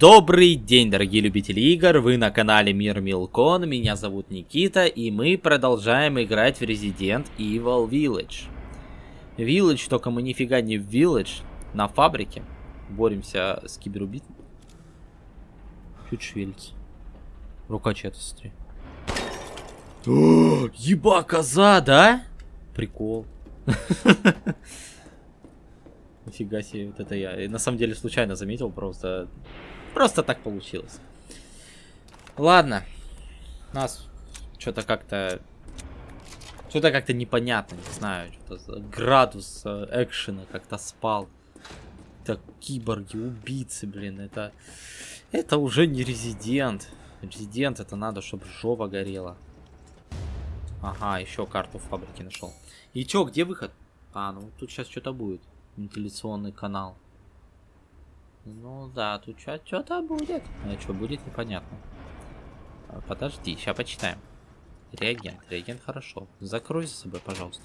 Добрый день, дорогие любители игр, вы на канале Мир Милкон, меня зовут Никита, и мы продолжаем играть в Resident Evil Village. Village, только мы нифига не в Village, на фабрике. Боремся с киберубитами. Чуть шевелится. Рука чья-то, смотри. О, еба, коза, да? Прикол. Нифига себе, вот это я. На самом деле случайно заметил, просто... Просто так получилось. Ладно. Нас что-то как-то... Что-то как-то непонятно, не знаю. Градус э, экшена как-то спал. Это киборги, убийцы, блин. Это... Это уже не резидент. Резидент это надо, чтобы жопа горела. Ага, еще карту фабрики нашел. И чё, где выход? А, ну тут сейчас что-то будет. Вентиляционный канал. Ну да, тут что-то будет. А что будет, непонятно. А, подожди, сейчас почитаем. Реагент. Реагент хорошо. Закрой за собой, пожалуйста.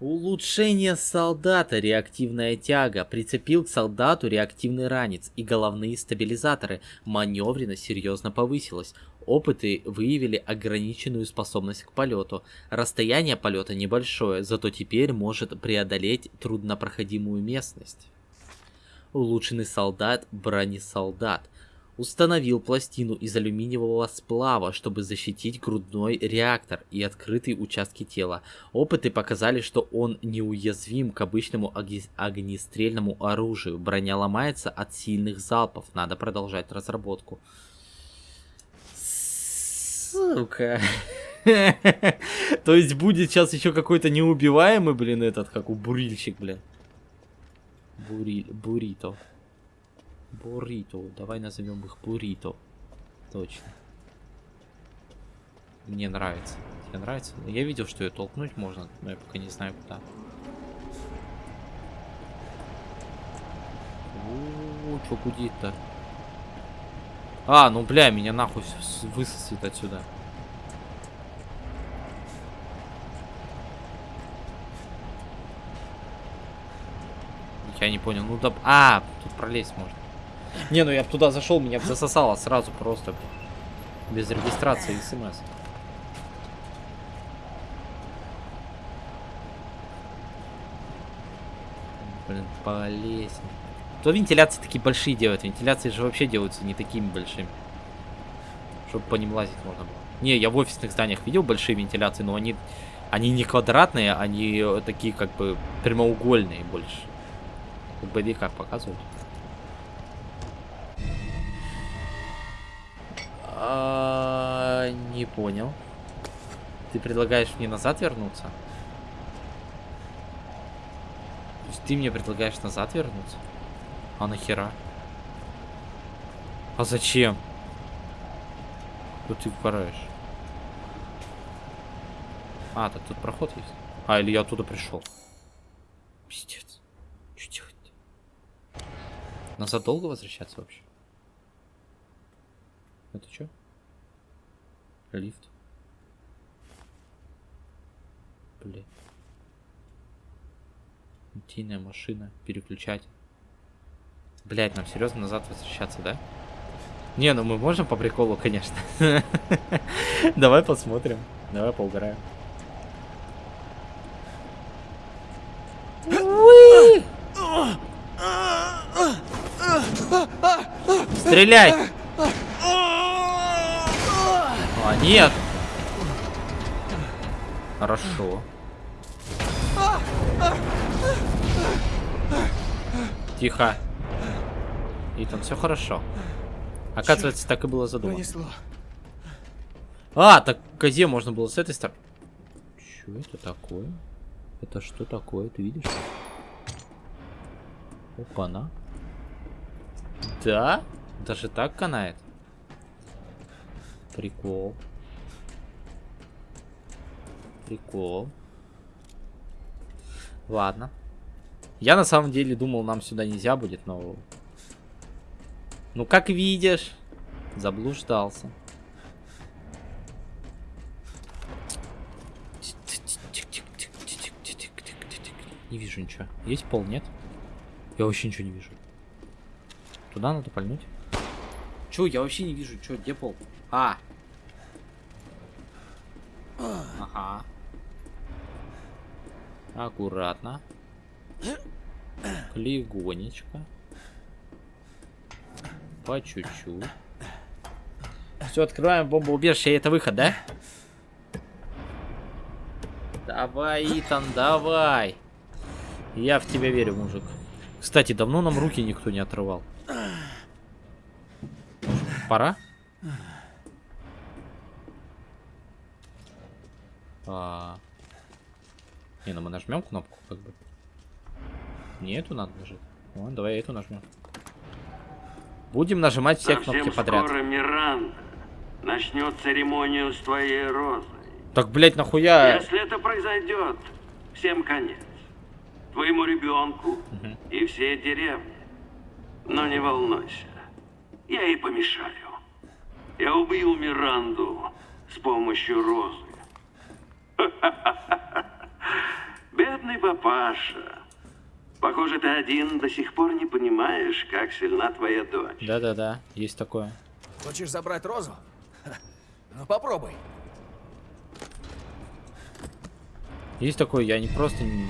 Улучшение солдата, реактивная тяга, прицепил к солдату реактивный ранец и головные стабилизаторы, маневренность серьезно повысилась. Опыты выявили ограниченную способность к полету. Расстояние полета небольшое, зато теперь может преодолеть труднопроходимую местность. Улучшенный солдат, бронесолдат установил пластину из алюминиевого сплава, чтобы защитить грудной реактор и открытые участки тела. Опыты показали, что он неуязвим к обычному огнестрельному оружию. Броня ломается от сильных залпов. Надо продолжать разработку. Сука. То есть будет сейчас еще какой-то неубиваемый, блин, этот, как у бурильщик, блин. Бури... Бурито. Буррито. Давай назовем их буррито. Точно. Мне нравится. Тебе нравится? Я видел, что ее толкнуть можно, но я пока не знаю куда. О, что гудит-то? А, ну бля, меня нахуй высосет отсюда. Я не понял. Ну да... А, тут пролезть можно. Не, ну я туда зашел, меня засосало сразу просто. Без регистрации смс. Блин, полезть. То вентиляции такие большие делают. Вентиляции же вообще делаются не такими большими. Чтобы по ним лазить можно было. Не, я в офисных зданиях видел большие вентиляции, но они, они не квадратные, они такие как бы прямоугольные больше. В боевиках показывают. А, не понял. Ты предлагаешь мне назад вернуться? То есть ты мне предлагаешь назад вернуться? А нахера? А зачем? Тут ты впараешь. А, так тут проход есть. А, или я оттуда пришел. Пиздец. Назад долго возвращаться вообще? Это что? Лифт. Блин. Утиная машина. Переключать. Блять, нам серьезно назад возвращаться, да? Не, ну мы можем по приколу, конечно. Давай посмотрим. Давай поугараем. Стреляй! А, нет! Хорошо. Тихо. И там все хорошо. Оказывается, так и было задумано. А, так козе можно было с этой стороны. Что это такое? Это что такое, ты видишь? Опа-на. Да? Даже так канает? Прикол. Прикол. Ладно. Я на самом деле думал, нам сюда нельзя будет, но... Ну, как видишь, заблуждался. Не вижу ничего. Есть пол, нет? Я вообще ничего не вижу. Туда надо пальнуть. Чё, я вообще не вижу, чё, где пол? А! Ага. Аккуратно. Легонечко. По чуть-чуть. Все, открываем бомбоубежище, и это выход, да? Давай, Итан, давай. Я в тебя верю, мужик. Кстати, давно нам руки никто не отрывал. Пора? А... Не, ну мы нажмем кнопку, как бы. Не эту надо нажать. О, давай эту нажмем. Будем нажимать все Совсем кнопки подряд. скоро Миранда начнет церемонию с твоей розой. Так, блять, нахуя? Если это произойдет, всем конец. Твоему ребенку Мгм. и всей деревне. Но не волнуйся, я ей помешаю. Я убил Миранду с помощью розы. Бедный папаша. Похоже, ты один до сих пор не понимаешь, как сильна твоя дочь. Да-да-да, есть такое. Хочешь забрать розу? Ха, Ну попробуй. Есть такое, я не просто не,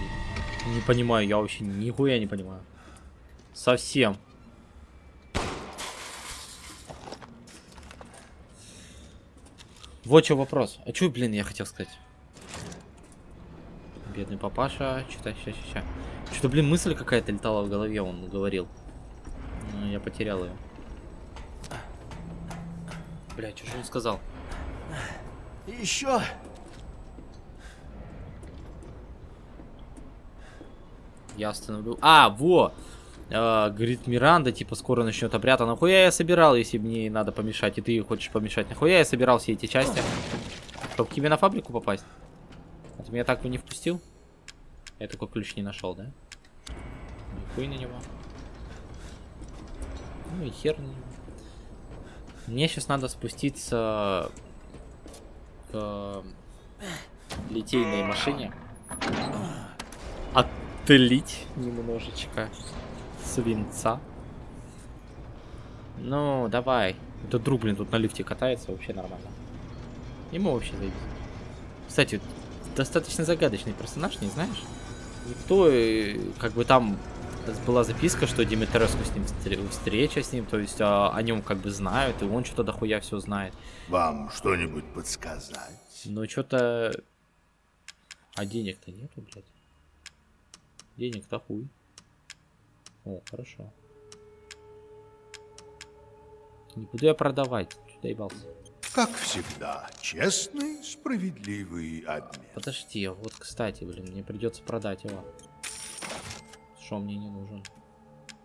не понимаю, я вообще нихуя не понимаю. Совсем. Вот что вопрос. А что, блин, я хотел сказать? Бедный папаша. Что-то, ща, ща, ща. Что-то, блин, мысль какая-то летала в голове, он говорил. Но я потерял ее. Бля, что же он сказал? Еще. Я остановлю. А, во! А, говорит Миранда, типа, скоро начнет обряд. А нахуя я собирал, если мне надо помешать, и ты хочешь помешать? Нахуя я собирал все эти части? Чтоб к тебе на фабрику попасть? А ты меня так бы не впустил? Я такой ключ не нашел, да? Нихуй на него. Ну и хер на него. Мне сейчас надо спуститься к литейной машине. Отлить немножечко свинца. Ну, давай. Этот друг, блин, тут на лифте катается, вообще нормально. Ему вообще зайдет. Кстати, достаточно загадочный персонаж, не знаешь? Никто, э, как бы там была записка, что Димитреску с ним встр- встреча с ним, то есть а, о нем как бы знают, и он что-то дохуя все знает. Вам что-нибудь подсказать? Но что-то... А денег-то нету, блядь. Денег-то хуй. О, хорошо. Не буду я продавать. Чё доебался? Как всегда, честный, справедливый обмен. Подожди, вот, кстати, блин, мне придется продать его. Что мне не нужен?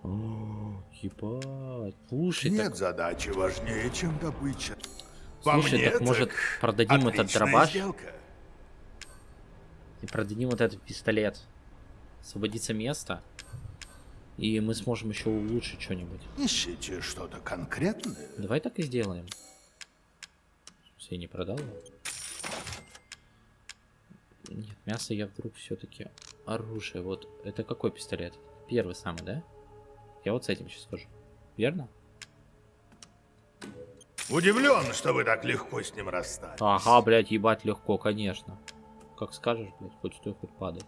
О, ебать. Слушай, Нет так, задачи важнее, чем добыча. Слушай, мне, так может продадим этот дробаш сделка. и продадим вот этот пистолет. Освободится место. И мы сможем еще улучшить что-нибудь. Ищите что-то конкретное? Давай так и сделаем. Все, я не продал? Нет, мясо я вдруг все-таки оружие. Вот это какой пистолет? Первый самый, да? Я вот с этим сейчас схожу. Верно? Удивлен, что вы так легко с ним расстались. Ага, блядь, ебать легко, конечно. Как скажешь, блядь, хоть стой, хоть падай.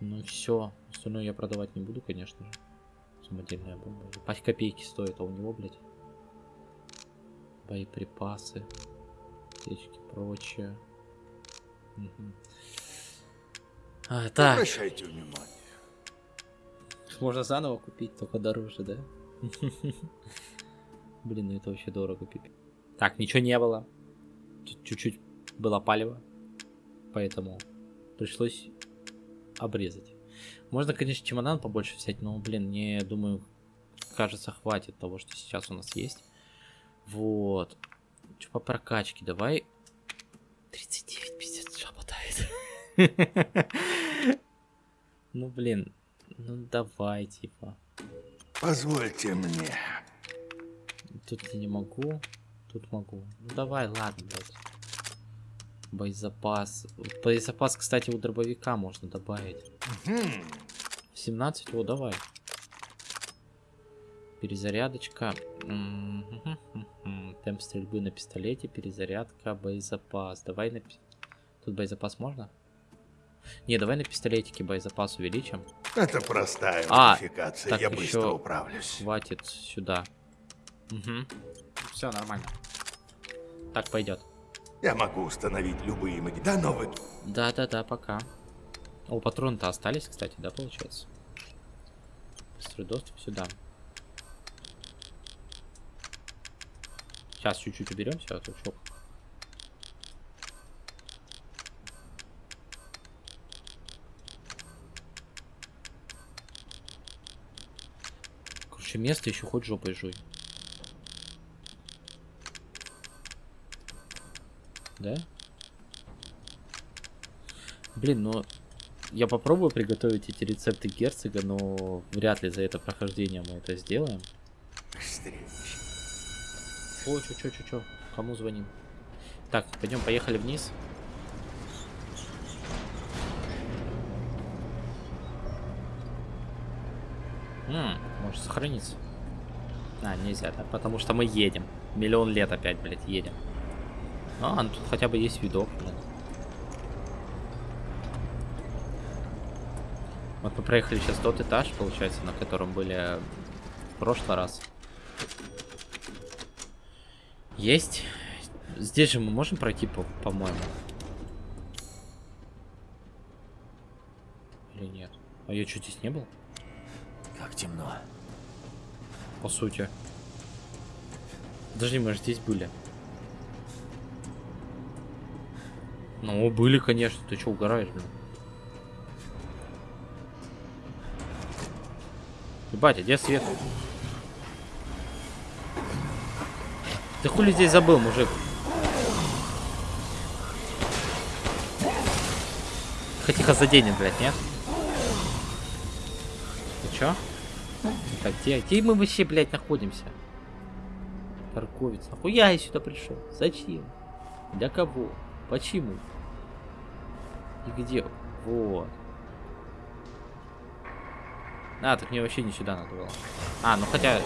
Ну все, остальное я продавать не буду, конечно же. Самодельная бомба. 5 копейки стоит, а у него, блядь. Боеприпасы. Аптечки, прочее. А, так, Обращайте внимание. можно заново купить, только дороже, да? Блин, ну это вообще дорого, пипи. Так, ничего не было. Чуть-чуть было палево. Поэтому пришлось обрезать. Можно, конечно, чемодан побольше взять, но, блин, мне, думаю, кажется, хватит того, что сейчас у нас есть. Вот. Что по прокачке? Давай. 39, пиздец, работает. Ну, блин. Ну, давай, типа. Позвольте мне. Тут я не могу. Тут могу. Ну давай, ладно, блядь. Боезапас. Боезапас, кстати, у дробовика можно добавить. Хм, 17, о, давай. Перезарядочка. Темп стрельбы на пистолете, перезарядка, боезапас. Давай на... Тут боезапас можно? Не, давай на пистолетике боезапас увеличим. Это простая А, модификация, так я быстро еще- управлюсь. Хватит сюда. Угу. Все нормально. Так пойдет. Я могу установить любые моди... Да, но вы... Да-да-да, пока. О, патроны-то остались, кстати, да, получается? Быстрый доступ сюда. Сейчас чуть-чуть уберем все, а чё. Короче, место еще хоть жопой жуй. Да? Блин, ну я попробую приготовить эти рецепты герцога, но вряд ли за это прохождение мы это сделаем. О, чё, чё, чё, чё? Кому звоним? Так, пойдем, поехали вниз. М, может сохраниться. А, нельзя, да? Потому что мы едем. Миллион лет опять, блядь, едем. А, ну тут хотя бы есть видок, блядь. Вот мы проехали сейчас тот этаж, получается, на котором были в прошлый раз. Есть. Здесь же мы можем пройти, по- по-моему. Или нет? А я что, здесь не был? Как темно. По сути. Подожди, мы же здесь были. Ну, были, конечно. Ты что, угораешь, блин? Ебать, а где свет? Ты хули здесь забыл, мужик? Тихо заденет, блядь, нет? Ты чё? Так, где, где мы вообще, блядь, находимся? Торговец. Нахуя я сюда пришел? Зачем? Для кого? Почему? И где? Вот. А, так мне вообще не сюда надо было. А, ну хотя...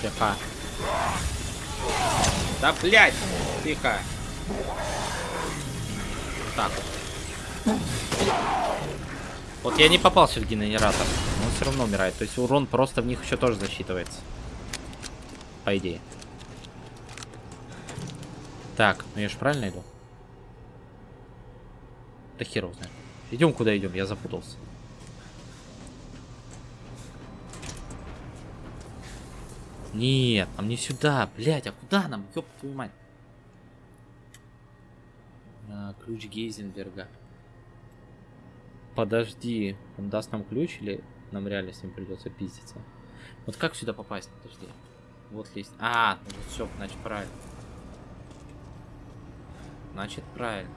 Тихо. Да, блядь! Тихо. Так вот. Я не попался в генератор. но Он все равно умирает. То есть урон просто в них еще тоже засчитывается. По идее. Так, ну я же правильно иду? Да хер его. Идем куда идем, я запутался. Нет, нам не сюда, блять, а куда нам, ёб твою мать? А, ключ Гейзенберга. Подожди, он даст нам ключ или нам реально с ним придется пиздиться? Вот как сюда попасть? Подожди. Вот лезть. А, ну вот все, значит правильно. Значит правильно.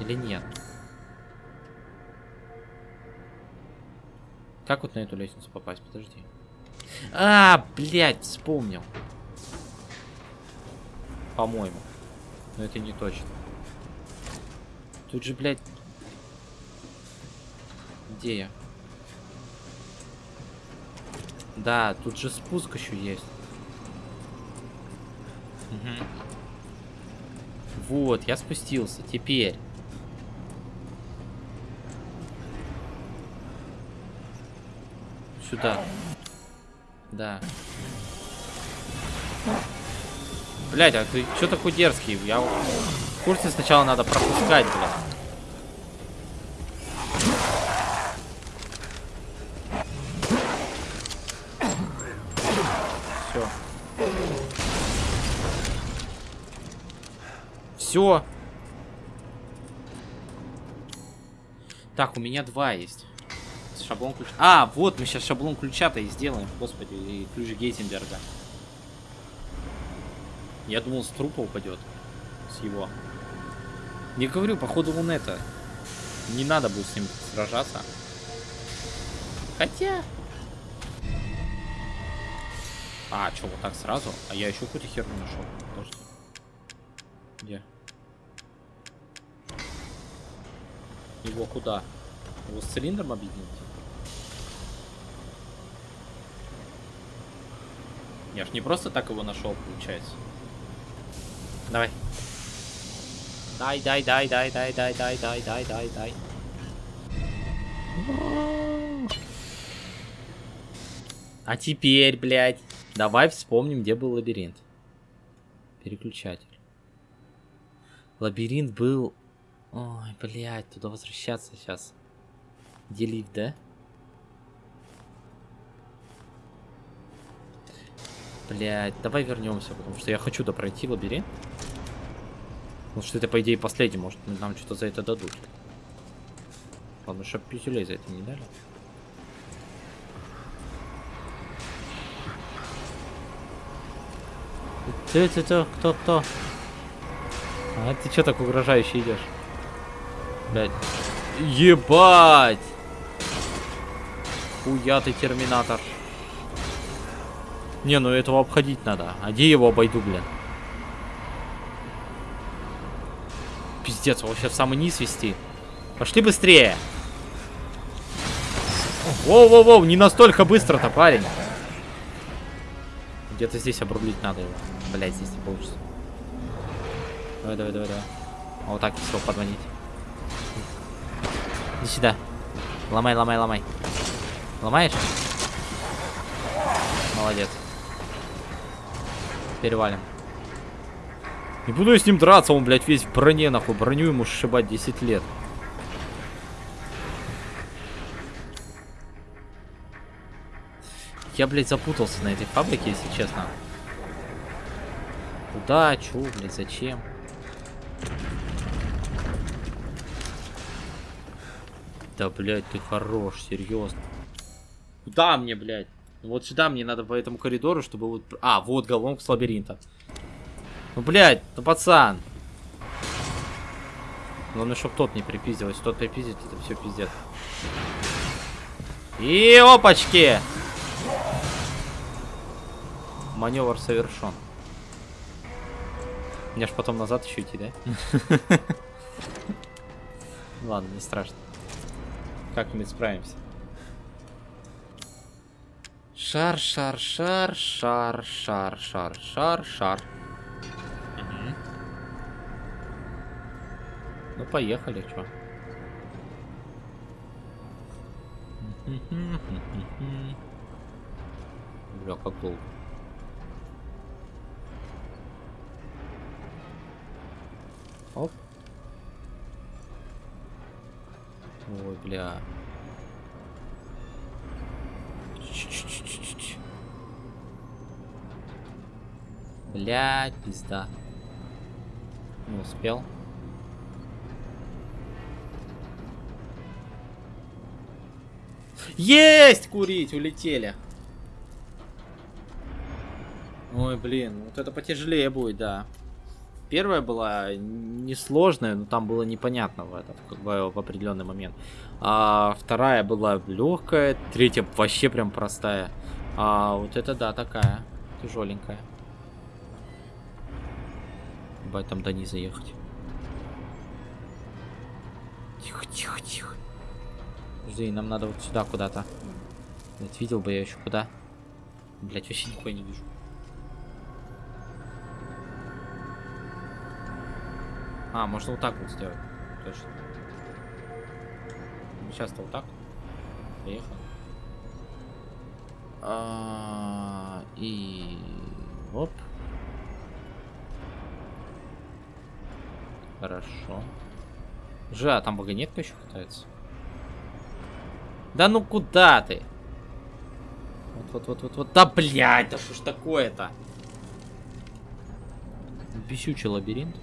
Или нет? Как вот на эту лестницу попасть? Подожди. А, блядь, вспомнил. По-моему. Но это не точно. Тут же, блядь... Где я? Да, тут же спуск еще есть. Мгм. Вот, я спустился. Теперь. Сюда. Да. Блять, а ты что такой дерзкий? Я в курсе сначала надо пропускать, блядь. Все. Все. Так, у меня два есть. Шаблон ключа. А, вот мы сейчас шаблон ключа-то и сделаем, господи, и ключ Гейтенберга. Я думал, с трупа упадет. С его. Не говорю, походу он это. Не надо будет с ним сражаться. Хотя. А, что, вот так сразу? А я еще какую-то херню нашел. Подожди. Где? Его куда? Его с цилиндром объединить? Я ж не просто так его нашел, получается. Давай. Дай, дай, дай, дай, дай, дай, дай, дай, дай, дай, дай. А теперь, блядь, давай вспомним, где был лабиринт. Переключатель. Лабиринт был... Ой, блядь, туда возвращаться сейчас. Где лифт, да? Блядь, давай вернемся, потому что я хочу допройти лабиринт. Потому что это, по идее, последний, может, нам что-то за это дадут. Ладно, чтоб пятюлей за это не дали. Ты, ты, ты, кто, кто? А ты что так угрожающе идешь? Блять. Ебать! Хуя ты терминатор. Не, ну этого обходить надо. А где его обойду, блин? Пиздец, его сейчас в самый низ вести. Пошли быстрее. Воу-воу-воу, не настолько быстро-то, парень. Где-то здесь обрулить надо его. Блять, здесь не получится. Давай, давай, давай, давай. А вот так все подманить. Иди сюда. Ломай, ломай, ломай. Ломаешь? Молодец. Перевалим. Не буду я с ним драться, он, блядь, весь в броне, нахуй. Броню ему сшибать 10 лет. Я, блядь, запутался на этой фабрике, если честно. Куда? Чё, блядь, зачем? Да, блядь, ты хорош, серьезно. Куда мне, блядь? Вот сюда мне надо по этому коридору, чтобы вот... А, вот головка с лабиринта. Ну, блядь, ну, пацан. Главное, чтобы тот не припиздил. Если тот припиздит, это все пиздец. И опачки! Маневр совершен. Мне ж потом назад еще идти, да? Ладно, не страшно. Как-нибудь справимся. Шар, шар, шар, шар, шар, шар, шар, шар. Мгм. Ну, поехали, чё. Бля, как долго. Оп. Ой, бля. Блядь, пизда. Не успел. Есть! Курить! Улетели. Ой, блин, вот это потяжелее будет, да. Первая была несложная, но там было непонятно в этом, как бы в определенный момент. А вторая была легкая, третья вообще прям простая. А вот это да, такая тяжеленькая. Бать там до низа ехать. Тихо, тихо, тихо. Жди, нам надо вот сюда куда-то. Вот видел бы я еще куда. Блять, вообще нихуя не вижу. А, можно вот так вот сделать. Точно. Сейчас-то вот так. Поехали. А, и... Оп. Хорошо. Же, а там вагонетка еще катается? Да ну куда ты? Вот, вот, вот, вот, вот. Да, блядь, да что ж такое-то? Бесючий лабиринт.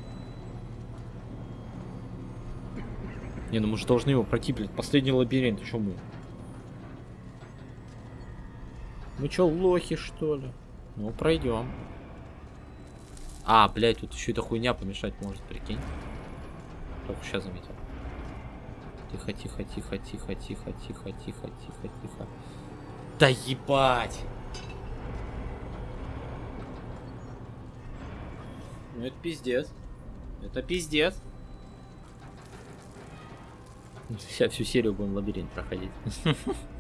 Не, ну мы же должны его пройти, блядь. Последний лабиринт, что мы? Мы что, лохи, что ли? Ну, пройдем. А, блядь, тут еще эта хуйня помешать может, прикинь. Только сейчас заметил. Тихо, тихо, тихо, тихо, тихо, тихо, тихо, тихо, тихо. Да ебать! Ну это пиздец. Это пиздец. Сейчас всю серию будем лабиринт проходить.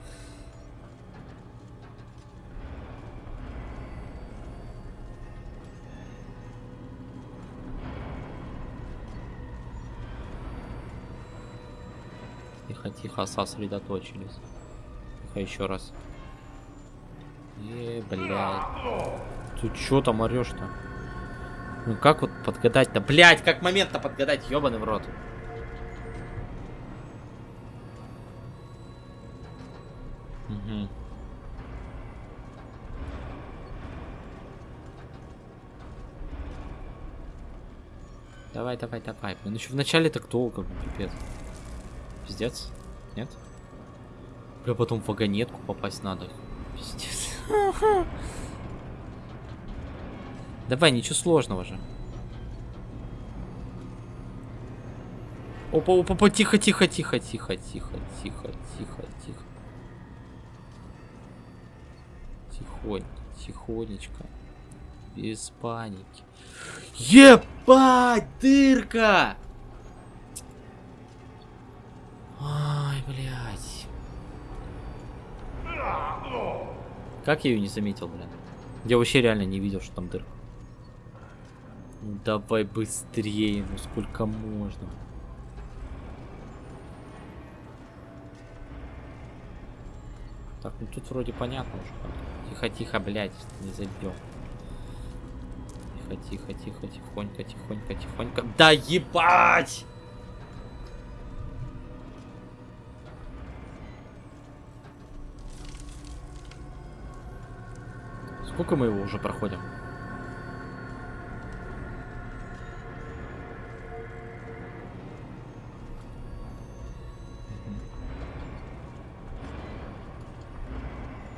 Тихо, сосредоточились. Тихо, еще раз. Е, блядь. Ты чё там орешь-то? Ну как вот подгадать-то? Блядь, как момент-то подгадать, ёбаный в рот. Угу. Давай, давай, давай. Блин, еще в начале так долго, ну, пипец. Пиздец? Нет? Бля, потом в вагонетку попасть надо. Пиздец. Давай, ничего сложного же. Опа, опа, опа, тихо, тихо, тихо, тихо, тихо, тихо, тихо, тихо. Тихонько, тихонечко. Без паники. Ебать, дырка! Ай, блядь. Как я ее не заметил, блин? Я вообще реально не видел, что там дырка. Ну давай быстрее, ну сколько можно. Так, ну тут вроде понятно уже. Тихо, тихо, блядь, не забьем. Тихо, тихо, тихо, тихонько, тихонько, тихонько. Да ебать! Сколько мы его уже проходим?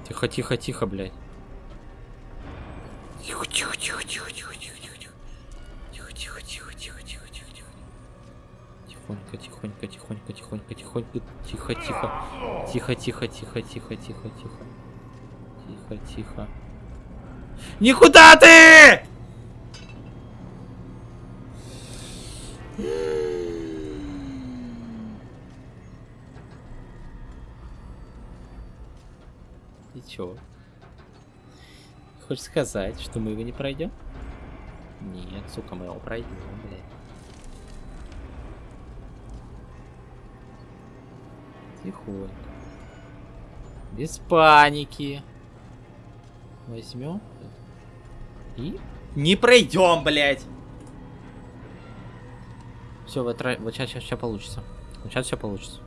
Тихо, тихо, тихо, блядь. Тихо, тихо, тихо, тихо, тихо, тихо, тихо, тихо. Тихо, тихо, тихо, тихо, тихо, тихо, тихо. Тихонько, тихонько, тихонько, тихонько, тихонько, тихо, тихо. Тихо, тихо, тихо, тихо, тихо, тихо. Тихо, тихо. Никуда ты! И чё? Хочешь сказать, что мы его не пройдем? Нет, сука, мы его пройдем, блядь. Тихонько. Без паники. Возьмем. И не пройдем, блядь. Все, вот, вот сейчас, сейчас, сейчас получится. Вот сейчас все получится.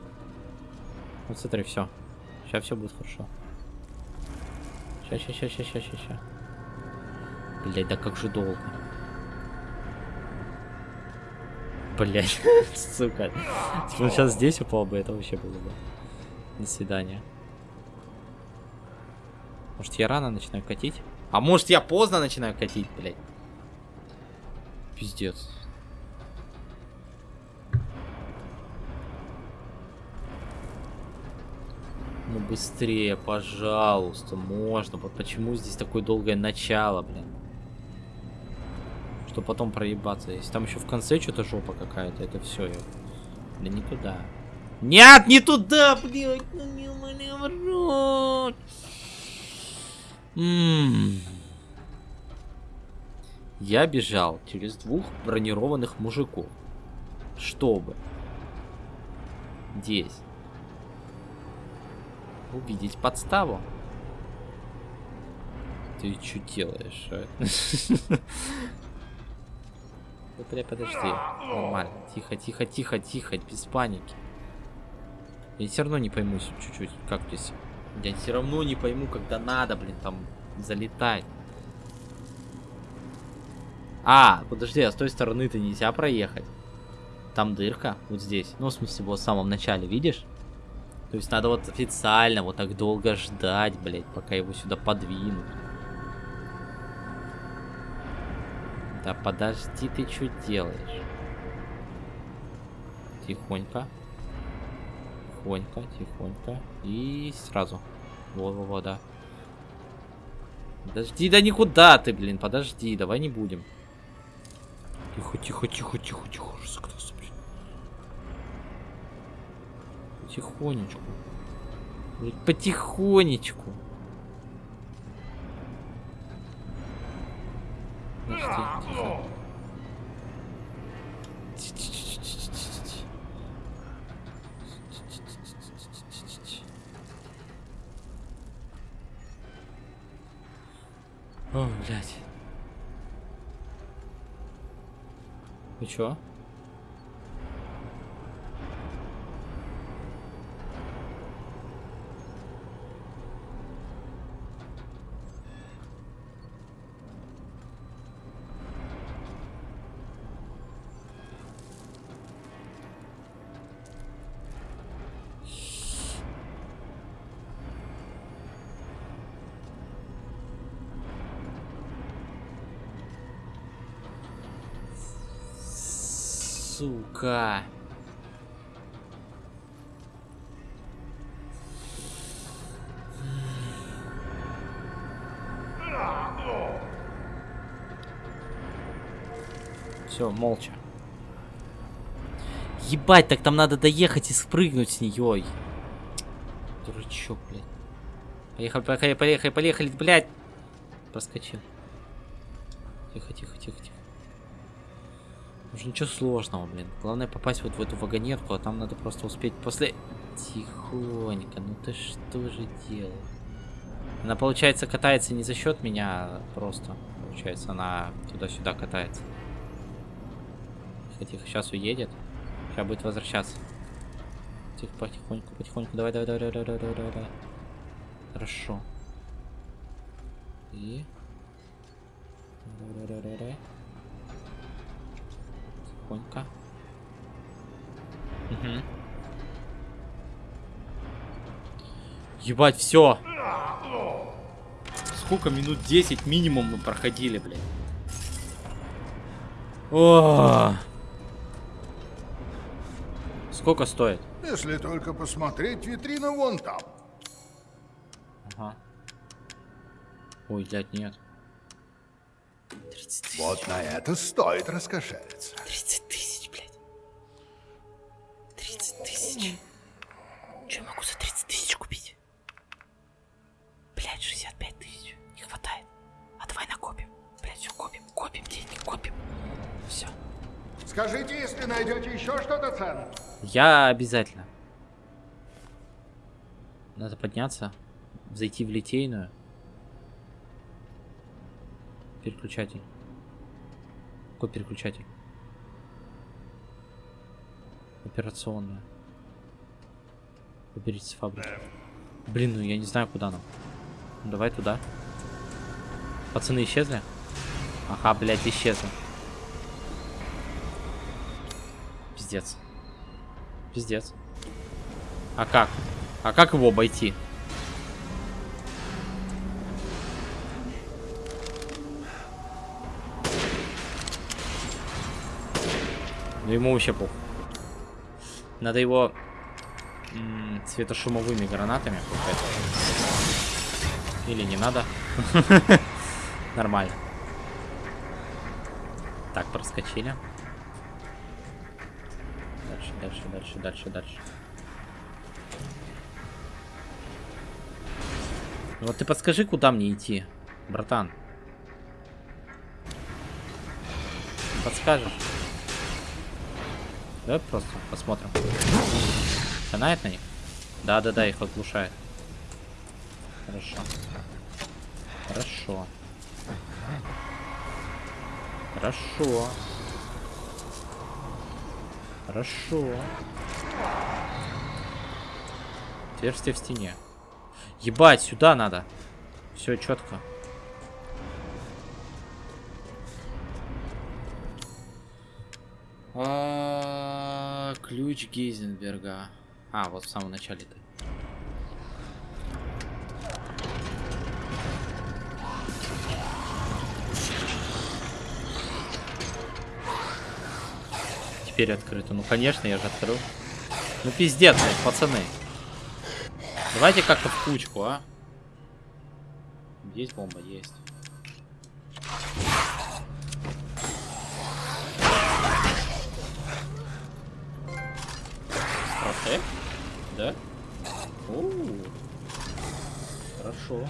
Вот смотри, все. Сейчас все будет хорошо. Сейчас, сейчас, сейчас, сейчас, сейчас, сейчас. Блять, да как же долго. Блять, сука. Он сейчас здесь упал бы, это вообще было бы. До свидания. Может я рано начинаю катить? А может я поздно начинаю катить, блядь? Пиздец. Ну быстрее, пожалуйста, можно. Вот почему здесь такое долгое начало, блин? Что потом проебаться. Если там еще в конце что-то жопа какая-то, это все. Да не туда. Нет, не туда, блядь, ну не в. Я бежал через двух бронированных мужиков, чтобы здесь увидеть подставу. Ты что делаешь? а? Бля, подожди. Нормально. Тихо, тихо, тихо, тихо, без паники. Я все равно не пойму чуть-чуть, как здесь. Я все равно не пойму, когда надо, блин, там залетать. А, подожди, а с той стороны-то нельзя проехать. Там дырка, вот здесь. Ну, в смысле, вот в самом начале, видишь? То есть надо вот официально вот так долго ждать, блядь, пока его сюда подвинут. Да подожди, ты что делаешь? Тихонько. Тихонько, тихонько. И сразу. Во-во-во, да. Подожди, да никуда ты, блин, подожди, давай не будем. Тихо, тихо, тихо, тихо, тихо. Разогнался, блин. Потихонечку. Блин, потихонечку. Подожди, тихо. Ти-ти-ти-ти-ти-ти-ти. Ти-ти-ти-ти-ти-ти-ти. О, блядь. Вы чё? Сука. Все, молча. Ебать, так там надо доехать и спрыгнуть с нее. Дурачок, блядь. Поехали, поехали, поехали, поехали, блядь. Проскочил. Тихо, тихо, тихо, тихо. Уже ничего сложного, блин. Главное попасть вот в эту вагонетку, а там надо просто успеть после... Тихонько, ну ты что же делаешь? Она, получается, катается не за счет меня, а просто. Получается, она туда-сюда катается. Тихо, сейчас уедет. Сейчас будет возвращаться. Тихо, потихоньку, потихоньку. Давай, давай, давай, давай, давай, давай, давай, давай. Хорошо. И... Давай, давай, давай, давай. Тихонько. Угу. Ебать, все. Сколько минут 10 минимум мы проходили, блядь. О! Сколько стоит? Если только посмотреть витрину вон там. Ага. Ой, блядь, нет. 30 тысяч. Вот на это стоит раскошелиться. 30 тысяч, блядь. 30 тысяч. Че я могу за 30 тысяч купить? Блядь, 65 тысяч. Не хватает. А давай накопим. Блядь, все копим. Копим деньги, копим. Все. Скажите, если найдете еще что-то ценное. Я обязательно. Надо подняться. Зайти в литейную. Переключатель. Какой переключатель? Операционная. Выберите с фабрики. Блин, ну я не знаю, куда нам. Ну, давай туда. Пацаны исчезли? Ага, блядь, исчезли. Пиздец. Пиздец. А как? А как его обойти? Ну ему вообще похуй. Надо его светошумовыми гранатами пускать. Или не надо. Нормально. Так, проскочили. Дальше, дальше, дальше, дальше, дальше. Вот ты подскажи, куда мне идти, братан. Подскажешь? Давай просто посмотрим. Канает на них? Да-да-да, их оглушает. Хорошо. Хорошо. Хорошо. Хорошо. Отверстие в стене. Ебать, сюда надо. Все четко. Ключ Гейзенберга. А, вот в самом начале-то. Теперь открыто. Ну, конечно, я же открыл. Ну, пиздец, пацаны. Давайте как-то в кучку, а? Есть бомба? Есть. Э? Да? О, хорошо.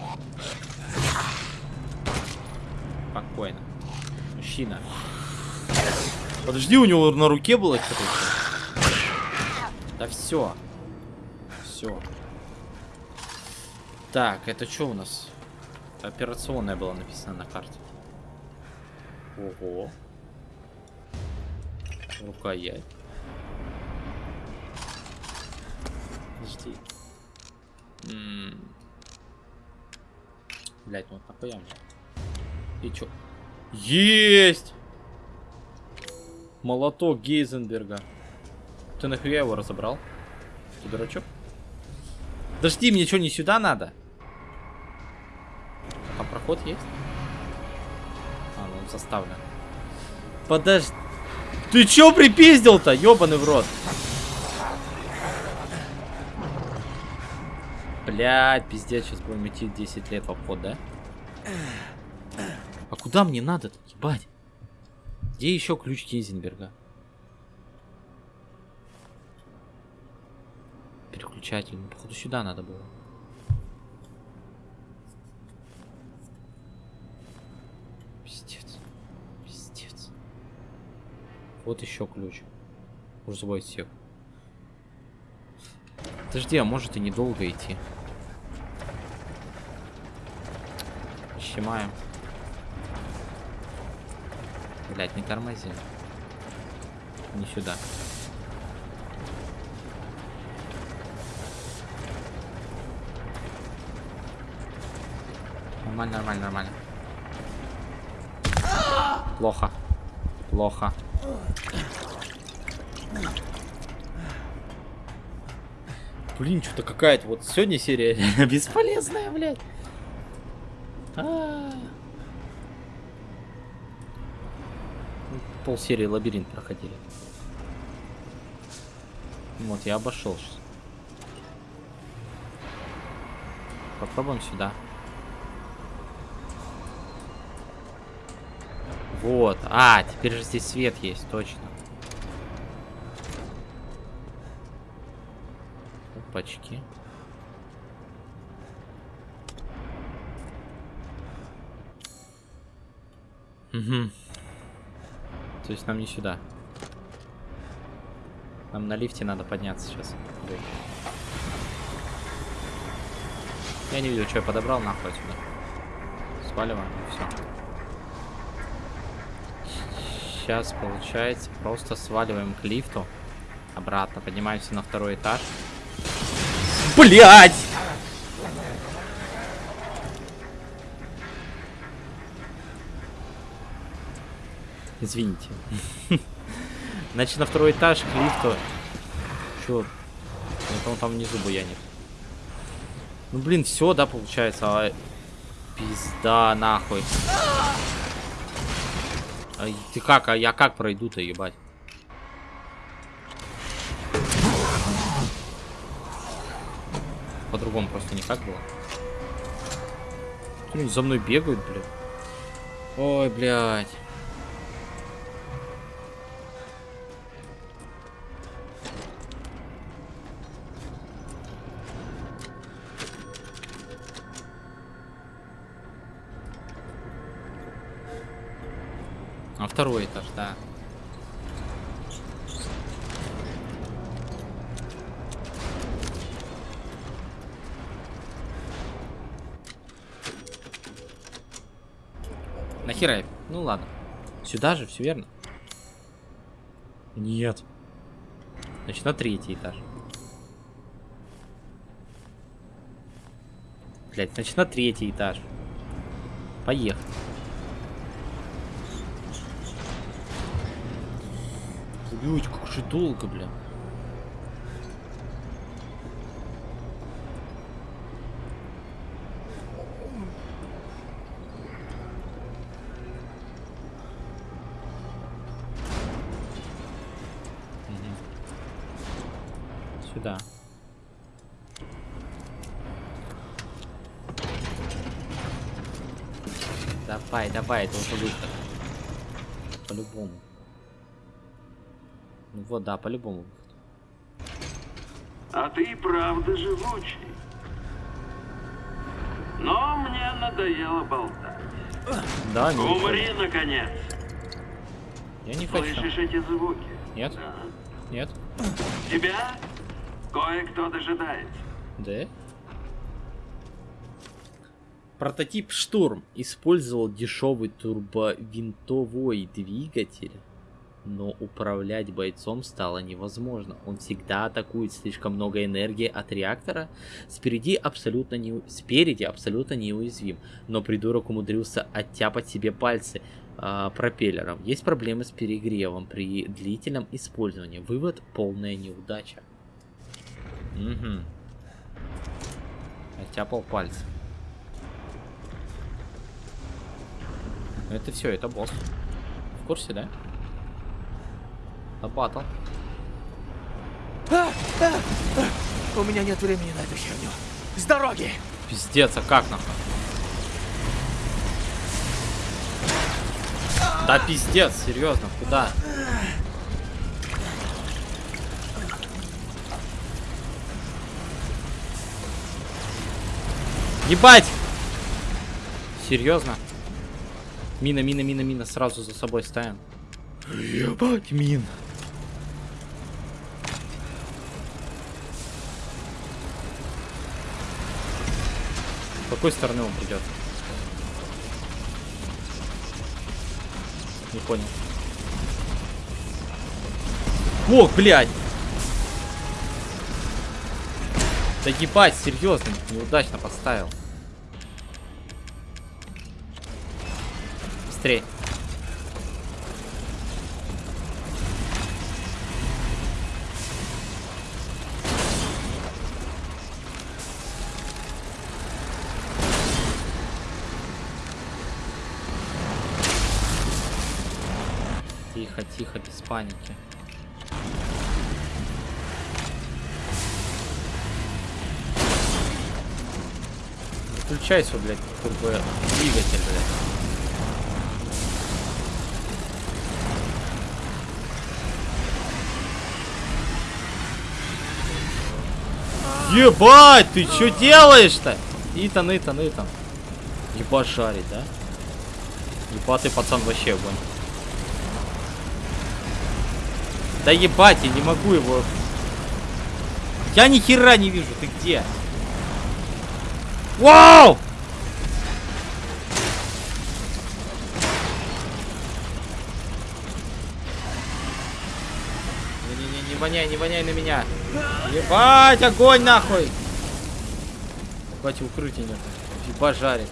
Спокойно. Мужчина. Подожди, у него на руке было что-то. Да все. Все. Так, это что у нас? Операционная была написана на карте. Ого. Рукоять. Подожди. Блять, ну вот мне? И чё? Есть! Молоток Гейзенберга. Ты нахуя его разобрал? Ты дурачок? Подожди, мне что, не сюда надо? Там проход есть? А, ну он заставлен. Подожди. Ты чё припиздил-то, ёбаный в рот? Блядь, пиздец, сейчас будем идти 10 лет в обход, да? А куда мне надо-то, ебать? Где еще ключ Гейзенберга? Переключатель. Ну, походу, сюда надо было. Пиздец. Пиздец. Вот еще ключ. Забой всех. Подожди, а может и недолго идти. Щемаем. Блять, не тормози. Не сюда. Нормально, нормально, нормально. Плохо. Плохо. Блин, что-то какая-то вот сегодня серия бесполезная, блядь. -а. Пол серии лабиринт проходили. Вот, я обошел сейчас. Попробуем сюда. Вот. А, теперь же здесь свет есть, точно. Опачки. Угу. То есть нам не сюда. Нам на лифте надо подняться сейчас. Я не видел, что я подобрал, нахуй отсюда. Сваливаем, все. Сейчас, получается, просто сваливаем к лифту. Обратно, поднимаемся на второй этаж. Блять! Извините. Значит, на второй этаж к лифту. Чё? Это он там внизу буянит. Ну, блин, все, да, получается. А... Пизда, нахуй. А ты как? А я как пройду-то, ебать? По-другому просто никак было. За мной бегают, блядь. Ой, блядь. Сюда же, все верно? Нет. Значит, на третий этаж. Блять, значит, на третий этаж. Поехали. Блять, как же долго, бля. Сюда. Давай, это уже выход. По-любому. Ну вот, да, по-любому. А ты и правда живучий. Но мне надоело болтать. Да, не Умри, наконец. Я не хочу. Слышишь эти звуки? Нет? Да. Нет? Тебя кое-кто дожидается. Да? Прототип Штурм использовал дешевый турбовинтовой двигатель, но управлять бойцом стало невозможно. Он всегда атакует слишком много энергии от реактора. Спереди абсолютно, не... Спереди абсолютно неуязвим, но придурок умудрился оттяпать себе пальцы а, пропеллером. Есть проблемы с перегревом при длительном использовании. Вывод полная неудача. Угу. Оттяпал пальцы. Это все, это босс. В курсе, да? Лопатал. У меня нет времени на эту херню. С дороги! Пиздец, а как нахуй? Да пиздец, серьезно, куда? Ебать! Серьезно? Мина, мина, мина, мина, сразу за собой ставим. Ебать, мин. С какой стороны он придет? Не понял. Ох, блядь! Да ебать, серьезно, неудачно поставил. Быстрее. Тихо, тихо, без паники. Включайся, блядь, турбо двигатель, блядь. Ебать, ты что делаешь-то? Итан, Итан, Итан. Ебать жарить, да? Ебатый пацан вообще огонь. Да ебать, я не могу его... Я ни хера не вижу, ты где? Вау! Не-не-не, не воняй, не воняй на меня. Ебать, огонь нахуй! Ебать, укрытие нет. Ебать жарит.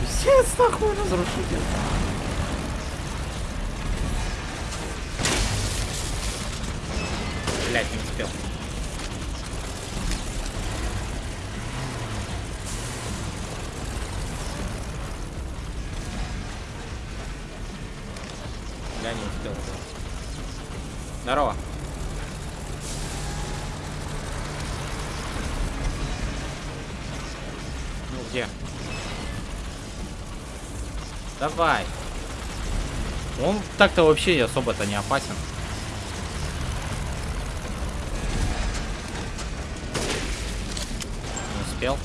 Пиздец, нахуй, разрушитель. Блять, не успел. Я не успел. Здорово. Ну где? Давай. Он так-то вообще особо-то не опасен. Не успел.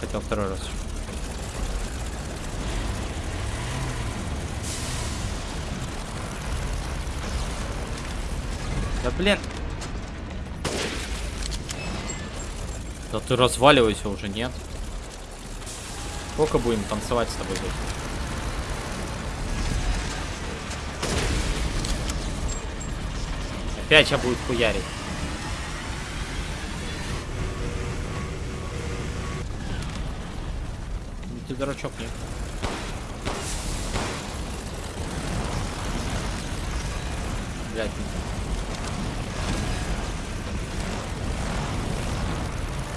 Хотел второй раз. Да блин. Да ты разваливайся уже, нет? Сколько будем танцевать с тобой здесь? Опять сейчас будет хуярить. Ну ты дурачок, нет? Блять,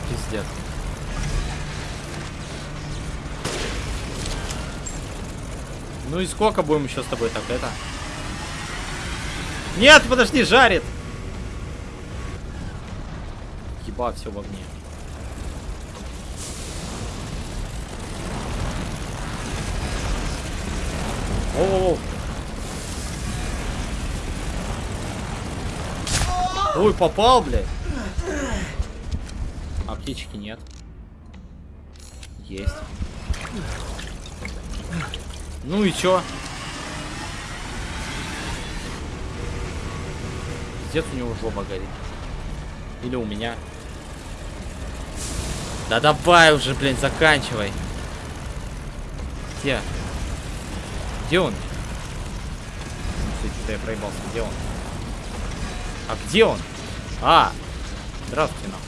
Пиздец. Ну и сколько будем еще с тобой так это? Нет, подожди, жарит! Еба, все в огне. О, -о, -о. Ой, попал, блядь. Аптечки нет. Есть. Ну и чё? Пиздец у него жопа горит. Или у меня. Да давай уже, блин, заканчивай. Где? Где он? Что-то я проебался. Где он? А где он? А! Здравствуйте, нам.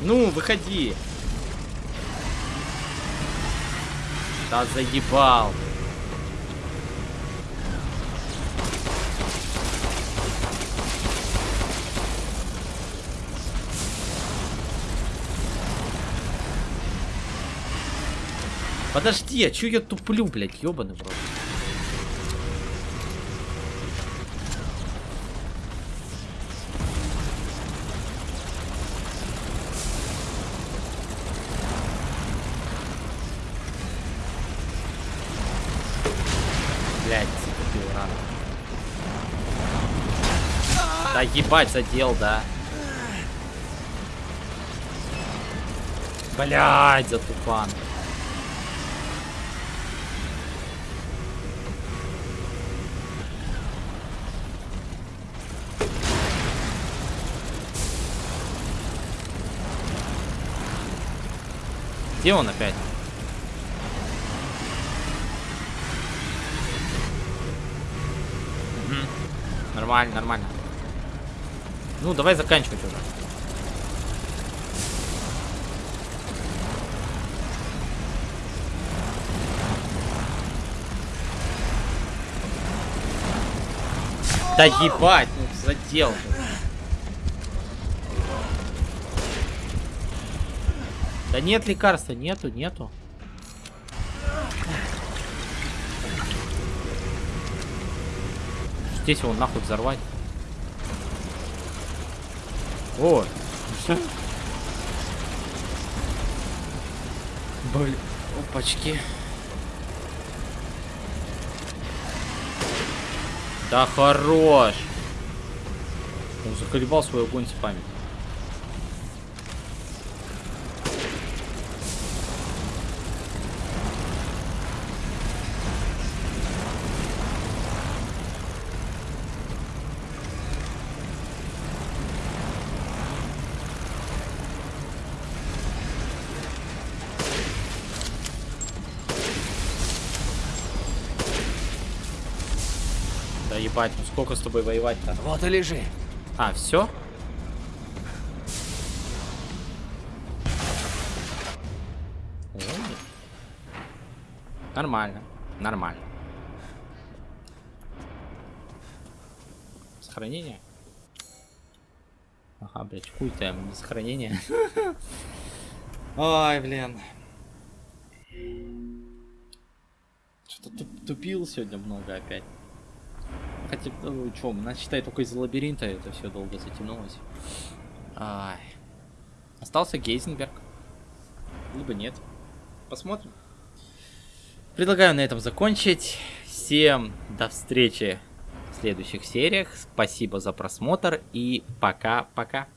Ну, выходи. Да заебал. Подожди, а чё я туплю, блядь, ёбаный в? Блядь, затупил рано. Да ебать, задел, да. Блядь, затупан. Где он опять? Мгм. Нормально, нормально. Ну, давай заканчивать уже. Да ебать, ну задел. Да нет лекарства, нету, нету. Здесь его нахуй взорвать. О! Блин, опачки. Да хорош! Он заколебал свой огонь с ебать, ну сколько с тобой воевать-то? Вот и лежи. А, все? Нормально, нормально. Сохранение? Ага, блядь, хуй там, сохранение. Ой, блин. Что-то тупил сегодня много опять. Хотя, ну, что, нас считай только из-за лабиринта это все долго затянулось. Ай. Остался Гейзенберг. Либо нет. Посмотрим. Предлагаю на этом закончить. Всем до встречи в следующих сериях. Спасибо за просмотр и пока-пока.